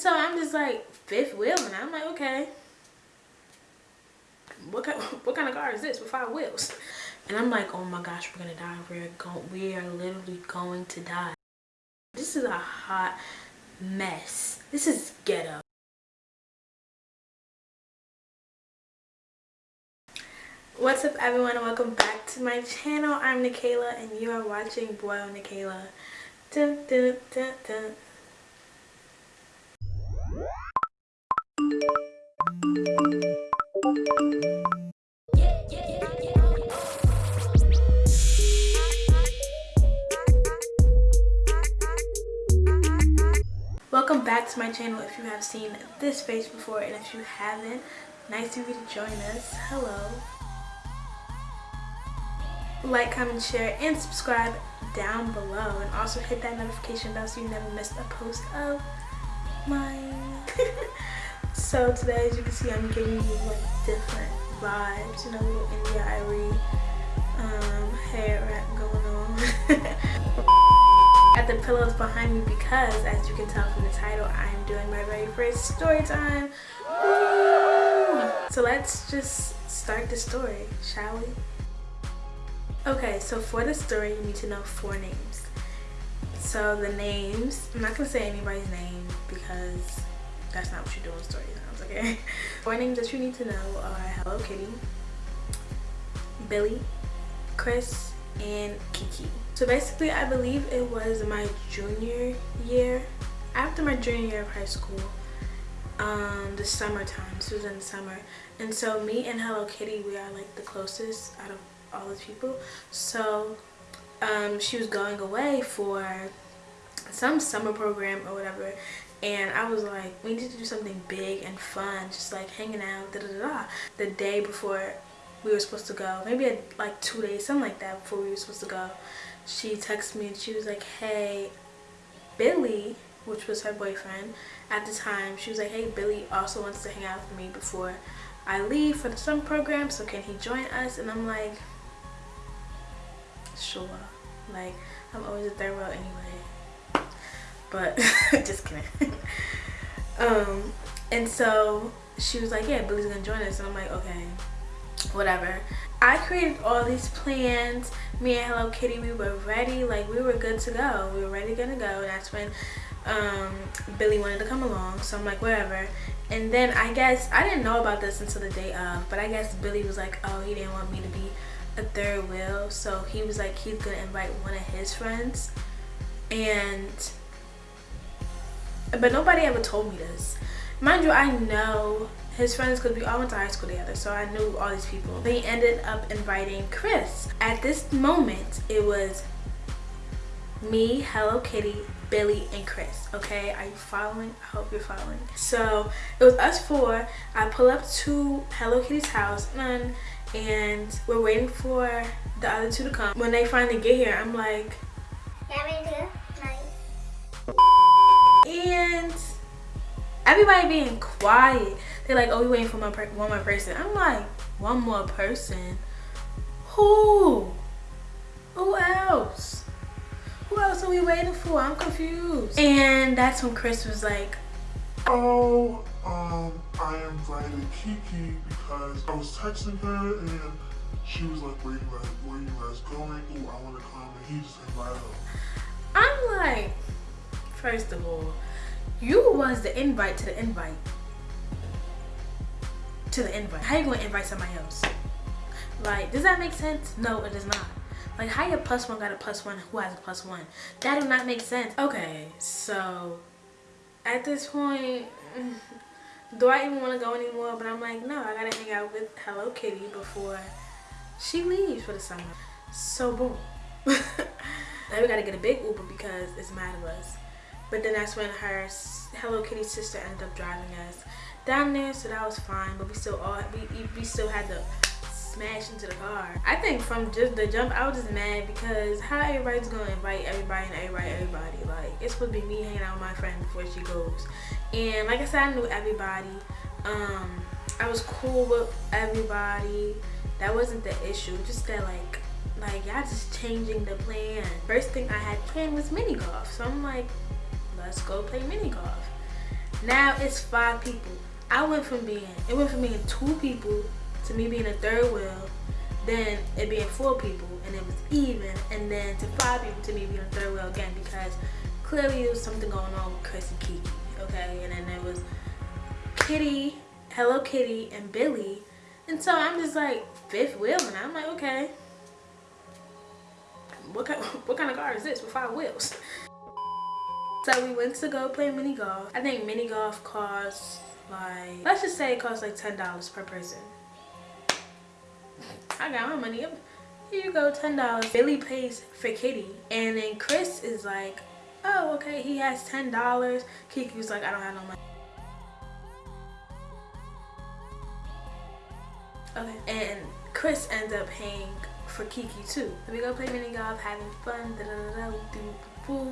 So I'm just like fifth wheel and I'm like, okay. What kind, what kind of car is this with five wheels? And I'm like, oh my gosh, we're gonna die. We're going we are literally going to die. This is a hot mess. This is ghetto. What's up everyone and welcome back to my channel. I'm Nikayla and you are watching Boil Nikayla. Dun, dun, dun, Welcome back to my channel if you have seen this face before and if you haven't, nice of you to join us. Hello. Like, comment, share, and subscribe down below and also hit that notification bell so you never miss a post of mine. So today as you can see I'm giving you like different vibes, you know, little India Arie um, hair wrap going on. At the pillows behind me because as you can tell from the title I am doing my very first story time. So let's just start the story, shall we? Okay, so for the story you need to know four names. So the names, I'm not gonna say anybody's name because that's not what you do in story times, okay? Four names that you need to know are Hello Kitty, Billy, Chris, and Kiki. So basically I believe it was my junior year, after my junior year of high school, um, the summertime, this was in the summer. And so me and Hello Kitty, we are like the closest out of all those people. So um, she was going away for some summer program or whatever and I was like, we need to do something big and fun, just like hanging out, da da da. da. The day before we were supposed to go, maybe a, like two days, something like that before we were supposed to go, she texted me and she was like, hey, Billy, which was her boyfriend at the time, she was like, hey, Billy also wants to hang out with me before I leave for the summer program, so can he join us? And I'm like, sure. Like, I'm always a third wheel anyway. But, just kidding. um, and so she was like, yeah, Billy's gonna join us. And I'm like, okay, whatever. I created all these plans. Me and Hello Kitty, we were ready. Like, we were good to go. We were ready, gonna go. That's when um, Billy wanted to come along. So I'm like, whatever. And then I guess, I didn't know about this until the day of. But I guess Billy was like, oh, he didn't want me to be a third wheel so he was like he's gonna invite one of his friends and but nobody ever told me this. Mind you i know his friends because we all went to high school together so i knew all these people. They ended up inviting chris. At this moment it was me hello kitty billy and chris okay? Are you following? I hope you're following. So it was us four. I pull up to hello kitty's house and and we're waiting for the other two to come. When they finally get here, I'm like, and everybody being quiet. They're like, oh, we waiting for one, one more person. I'm like, one more person? Who? Who else? Who else are we waiting for? I'm confused. And that's when Chris was like, oh, um, I invited Kiki because I was texting her and she was like, where you guys, where you guys going? Ooh, I want to come. And he just invited her. I'm like, first of all, you was the invite to the invite. To the invite. How you to invite somebody else? Like, does that make sense? No, it does not. Like, how your plus one got a plus one who has a plus one? That do not make sense. Okay, so at this point, do I even want to go anymore? But I'm like, no, I gotta hang out with Hello Kitty before she leaves for the summer. So boom. now we gotta get a big Uber because it's mad of us. But then that's when her Hello Kitty sister ended up driving us down there, so that was fine. But we still all we we still had to smash into the car. I think from just the jump, I was just mad because how everybody's gonna invite everybody and everybody, everybody. Like it's supposed to be me hanging out with my friend before she goes. And like I said, I knew everybody. Um, I was cool with everybody. That wasn't the issue. Just that like, like y'all just changing the plan. First thing I had planned was mini golf. So I'm like, let's go play mini golf. Now it's five people. I went from being, it went from being two people to me being a third wheel, then it being four people, and it was even, and then to five people to me being a third wheel again because clearly there was something going on with Chris and Kiki, okay? And then there was Kitty, Hello Kitty, and Billy. And so I'm just like, fifth wheel, and I'm like, okay. What kind, what kind of car is this with five wheels? So we went to go play mini golf. I think mini golf costs like, let's just say it costs like $10 per person. I got my money. Here you go, $10. Billy pays for Kitty. And then Chris is like, oh, okay, he has $10. Kiki was like, I don't have no money. Okay, and Chris ends up paying for Kiki too. We go play mini golf, having fun, da da da da,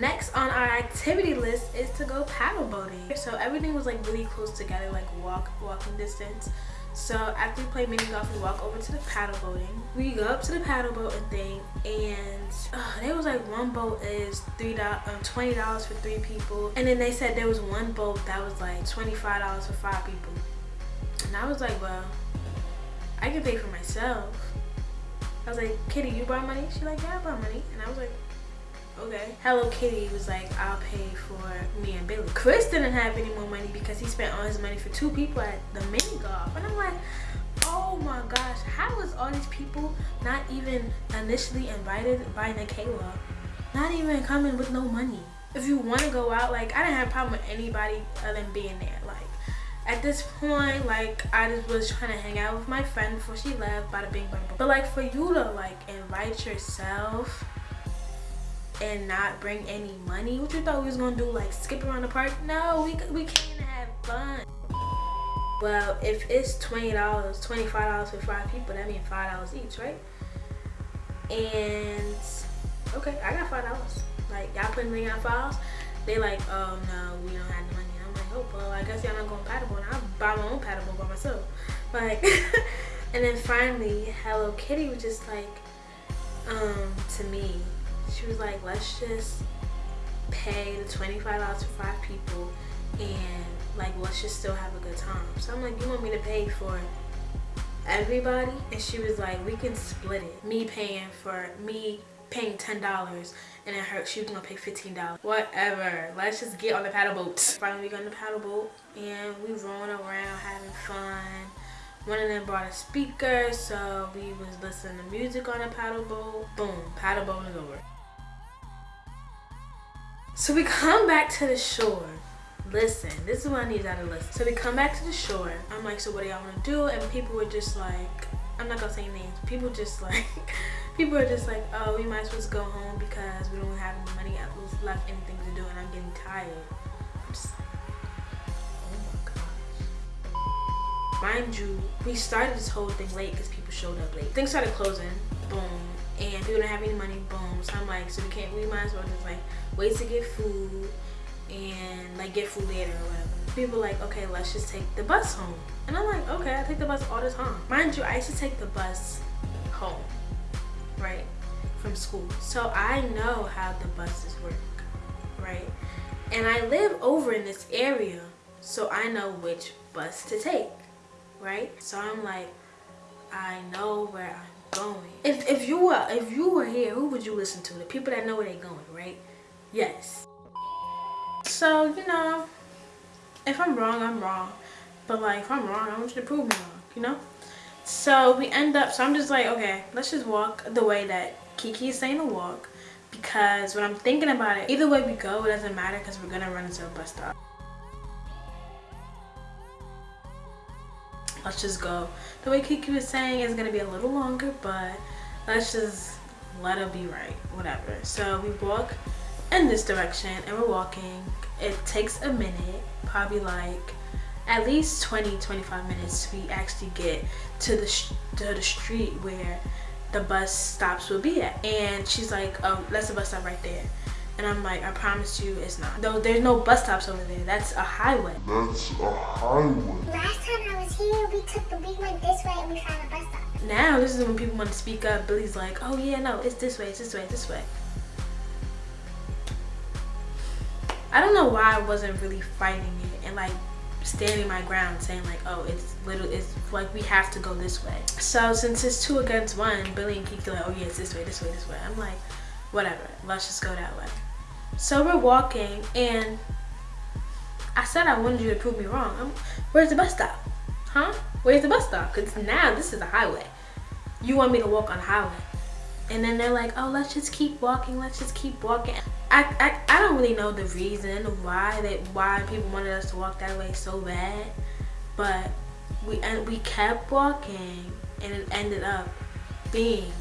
Next on our activity list is to go paddle boating. So everything was like really close together, like walk walking distance. So after we play mini golf, we walk over to the paddle boating. We go up to the paddle boating thing, and uh, there was like one boat is three dollars, um, twenty dollars for three people, and then they said there was one boat that was like twenty five dollars for five people. And I was like, well, I can pay for myself. I was like, Kitty, you brought money? She like, yeah, I brought money. And I was like, okay. Hello Kitty was like, I'll pay for me and Billy. Chris didn't have any more money because he spent all his money for two people at the mini golf. And I'm like, oh my gosh, how was all these people not even initially invited by Nikayla? Not even coming with no money. If you want to go out, like, I didn't have a problem with anybody other than being there. Like, at this point, like, I just was trying to hang out with my friend before she left, bada bing, bada boom. But, like, for you to, like, invite yourself and not bring any money, what you thought we was gonna do, like, skip around the park? No, we, we came to have fun. Well, if it's $20, $25 for five people, that means $5 each, right? And, okay, I got $5. Like, y'all putting me on files? They like, oh, no, we don't have the money I'm like, oh well I guess y'all not going paddleboard. I'll buy my own paddleboard by myself. Like and then finally Hello Kitty was just like um to me she was like let's just pay the $25 for five people and like let's just still have a good time. So I'm like you want me to pay for everybody? And she was like we can split it. Me paying for me paying ten dollars and then her she was gonna pay fifteen dollars. Whatever. Let's just get on the paddle boat. Finally we got on the paddle boat and we rolling around having fun. One of them brought a speaker so we was listening to music on the paddle boat. Boom. Paddle boat is over so we come back to the shore listen this is what i need y'all to listen so we come back to the shore i'm like so what do y'all want to do and people were just like i'm not gonna say names people just like people are just like, oh, we might as well just go home because we don't have any money left, anything to do, and I'm getting tired. Oh. Mind you, we started this whole thing late because people showed up late. Things started closing, boom, and people didn't have any money, boom. So I'm like, so we can't, we might as well just like wait to get food and like get food later or whatever. People like, okay, let's just take the bus home. And I'm like, okay, I take the bus all the time. Mind you, I used to take the bus home right, from school. So I know how the buses work, right? And I live over in this area, so I know which bus to take, right? So I'm like, I know where I'm going. If, if you were if you were here, who would you listen to? The people that know where they're going, right? Yes. So, you know, if I'm wrong, I'm wrong. But like, if I'm wrong, I want you to prove me wrong, you know? So we end up, so I'm just like, okay, let's just walk the way that Kiki is saying to walk. Because when I'm thinking about it, either way we go, it doesn't matter because we're to run into a bus stop. Let's just go. The way Kiki was saying is to be a little longer, but let's just let it be right. Whatever. So we walk in this direction and we're walking. It takes a minute, probably like at least 20 25 minutes we actually get to the to the street where the bus stops will be at and she's like oh that's the bus stop right there and I'm like, I promise you it's not. Though there's no bus stops over there. That's a highway. That's a highway. Last time I was here, we took the big one this way and we found a bus stop. Now, this is when people want to speak up. Billy's like, oh yeah, no, it's this way, it's this way, it's this way. I don't know why I wasn't really fighting it and like standing my ground saying like oh it's little it's like we have to go this way. So since it's two against one billy and kiki like oh yeah it's this way this way this way. I'm like whatever let's just go that way. So we're walking and i said i wanted you to prove me wrong. I'm, where's the bus stop? Huh? Where's the bus stop? Because now this is a highway. You want me to walk on the highway and then they're like oh let's just keep walking let's just keep walking. I, I, I don't really know the reason why that why people wanted us to walk that way so bad but we and we kept walking and it ended up being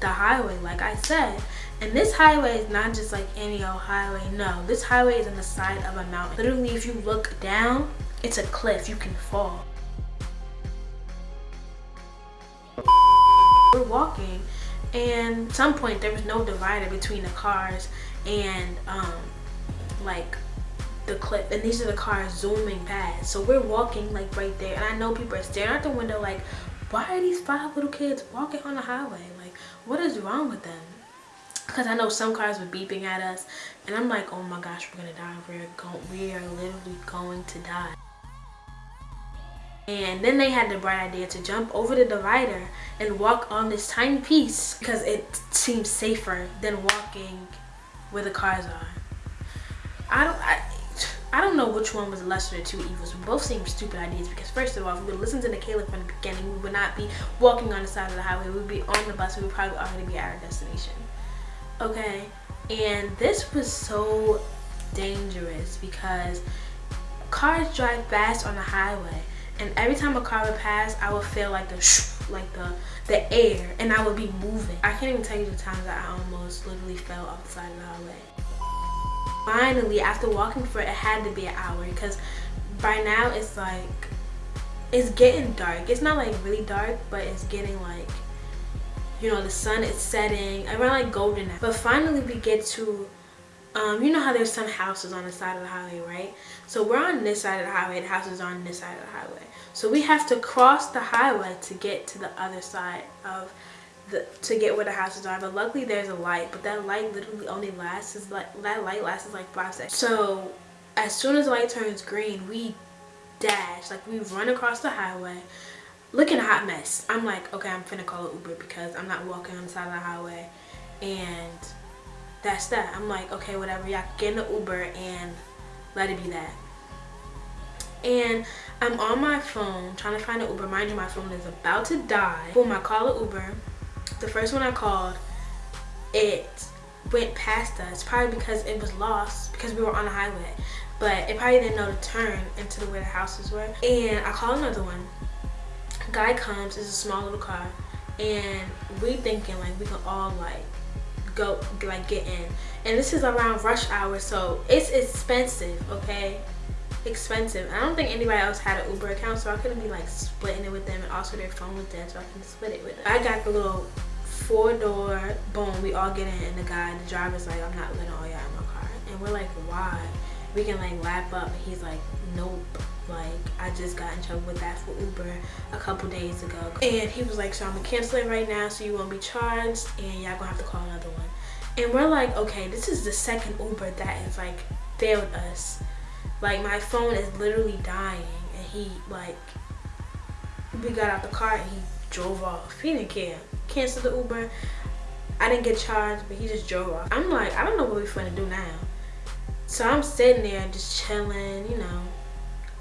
the highway like I said. And this highway is not just like any old highway no. This highway is on the side of a mountain. Literally if you look down it's a cliff. You can fall. We're walking and at some point there was no divider between the cars and um like the clip. And these are the cars zooming past. So we're walking like right there. And i know people are staring out the window like why are these five little kids walking on the highway? Like what is wrong with them? Because i know some cars were beeping at us. And i'm like oh my gosh we're gonna die. We're going we are literally going to die and then they had the bright idea to jump over the divider and walk on this tiny piece because it seems safer than walking where the cars are. I don't I, I don't know which one was the lesser of two evils. Both seem stupid ideas because first of all, if we would listen to Nikayla from the beginning, we would not be walking on the side of the highway. We would be on the bus. We would probably already be at our destination. Okay, and this was so dangerous because cars drive fast on the highway and every time a car would pass i would feel like the like the the air and i would be moving i can't even tell you the times that i almost literally fell off the side of the highway finally after walking for it, had to be an hour because by now it's like it's getting dark it's not like really dark but it's getting like you know the sun is setting around like golden but finally we get to um, you know how there's some houses on the side of the highway, right? So we're on this side of the highway, the houses are on this side of the highway. So we have to cross the highway to get to the other side of the, to get where the houses are. But luckily there's a light, but that light literally only lasts, is like, that light lasts like five seconds. So as soon as the light turns green, we dash, like we run across the highway, looking a hot mess. I'm like, okay, I'm finna call an Uber because I'm not walking on the side of the highway. And that's that. I'm like, okay, whatever. Y'all get in the Uber and let it be that. And I'm on my phone trying to find an Uber. Mind you, my phone is about to die. Boom, I call an Uber. The first one I called, it went past us. Probably because it was lost because we were on the highway. But it probably didn't know to turn into the way the houses were. And I call another one. Guy comes, it's a small little car. And we thinking like we can all like go like get in and this is around rush hour so it's expensive okay expensive. I don't think anybody else had an uber account so i couldn't be like splitting it with them and also their phone was dead so i can split it with them. I got the little four door boom we all get in and the guy the driver's like i'm not letting all y'all in my car. And we're like why? We can like lap up and he's like nope. Like i just got in trouble with that for uber a couple days ago. And he was like so i'm gonna cancel it right now so you won't be charged and y'all gonna have to call another one. And we're like okay this is the second uber that has like failed us like my phone is literally dying and he like we got out the car and he drove off. He didn't care. Canceled the uber. I didn't get charged but he just drove off. I'm like i don't know what we're gonna do now. So i'm sitting there just chilling you know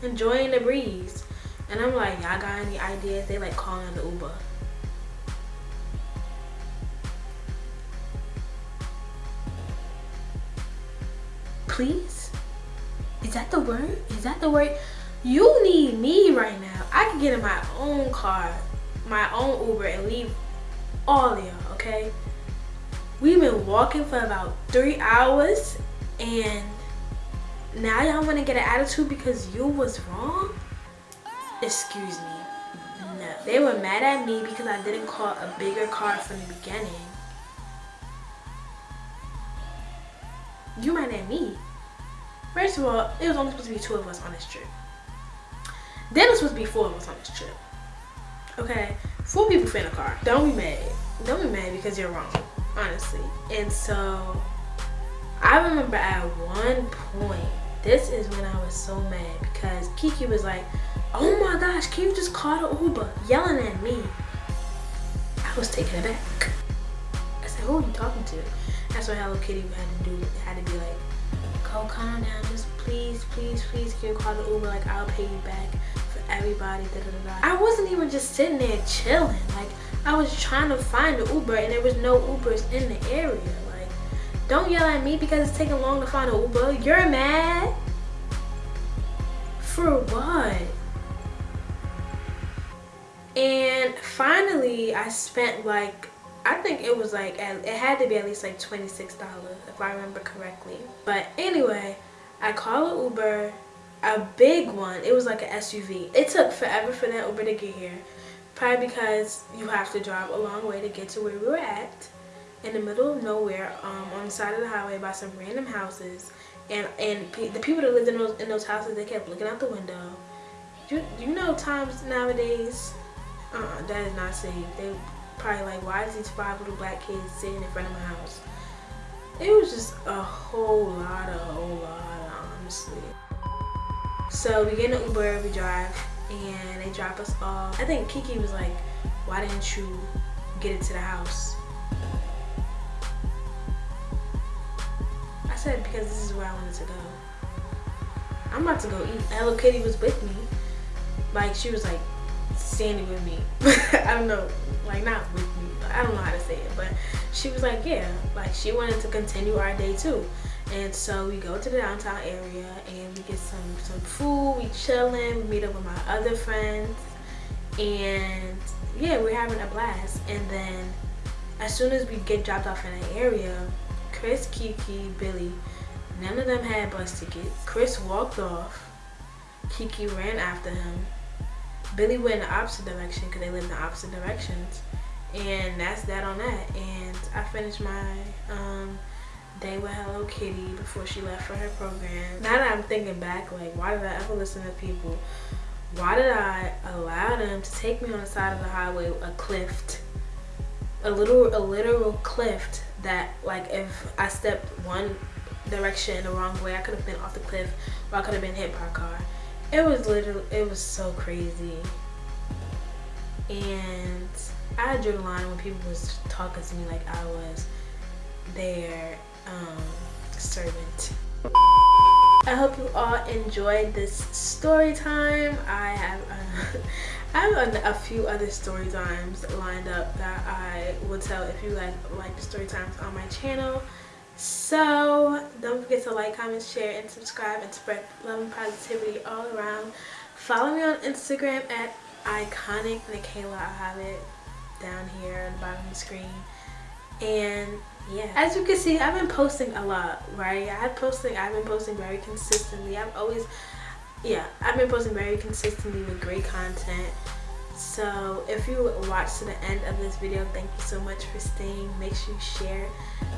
enjoying the breeze. And i'm like y'all got any ideas? They like calling the uber. Please is that the word? Is that the word? You need me right now. I can get in my own car my own uber and leave all of y'all okay? We've been walking for about three hours and now y'all want to get an attitude because you was wrong? Excuse me. No. They were mad at me because i didn't call a bigger car from the beginning. You mad at me first of all it was only supposed to be two of us on this trip then it was supposed to be four of us on this trip okay four people fit in a car don't be mad don't be mad because you're wrong honestly and so I remember at one point, this is when I was so mad because Kiki was like, oh my gosh, can you just call the Uber? Yelling at me. I was taken aback. I said, who are you talking to? That's what Hello Kitty had to do, had to be like, go calm down, just please, please, please, can you call the Uber? Like, I'll pay you back for everybody, da da da. I wasn't even just sitting there chilling. Like, I was trying to find the Uber and there was no Ubers in the area. Like, don't yell at me because it's taking long to find an Uber. You're mad? For what? And finally, I spent like, I think it was like, it had to be at least like $26 if I remember correctly. But anyway, I call an Uber, a big one. It was like an SUV. It took forever for that Uber to get here. Probably because you have to drive a long way to get to where we were at. In the middle of nowhere, um, on the side of the highway by some random houses. And and the people that lived in those, in those houses, they kept looking out the window. You, you know times nowadays, uh, that is not safe. They probably like, why is these five little black kids sitting in front of my house? It was just a whole lot, a whole lot, honestly. So we get an Uber, we drive, and they drop us off. I think Kiki was like, why didn't you get it to the house? I said, because this is where I wanted to go. I'm about to go eat. Hello Kitty was with me. Like, she was like, standing with me. I don't know, like not with me. I don't know how to say it, but she was like, yeah, like she wanted to continue our day too. And so we go to the downtown area and we get some some food, we chilling, we meet up with my other friends, and yeah, we're having a blast. And then as soon as we get dropped off in the area, Chris, Kiki, Billy, none of them had bus tickets. Chris walked off. Kiki ran after him Billy went in the opposite direction because they live in the opposite directions. And that's that on that. And I finished my um, day with Hello Kitty before she left for her program. Now that I'm thinking back, like, why did I ever listen to people? Why did I allow them to take me on the side of the highway, a cliff, a little, a literal cliff that, like, if I stepped one direction in the wrong way, I could have been off the cliff or I could have been hit by a car it was literally it was so crazy and I drew the line when people was talking to me like I was their um, servant. I hope you all enjoyed this story time. I have uh, I have a, a, few other story times lined up that I will tell if you guys like the story times on my channel. So don't forget to like, comment, share, and subscribe and spread love and positivity all around. Follow me on Instagram at iconic Nikayla. I have it down here at the bottom of the screen. And yeah, as you can see, I've been posting a lot, right? I've posting, I've been posting very consistently. I've always, yeah, I've been posting very consistently with great content so if you watched to the end of this video thank you so much for staying. Make sure you share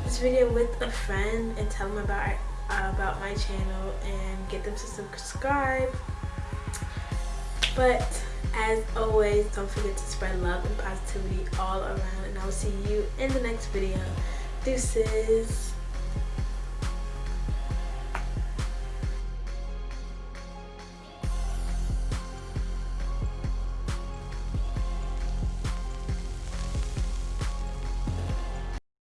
this video with a friend and tell them about uh, about my channel and get them to subscribe. But as always don't forget to spread love and positivity all around and i will see you in the next video. Deuces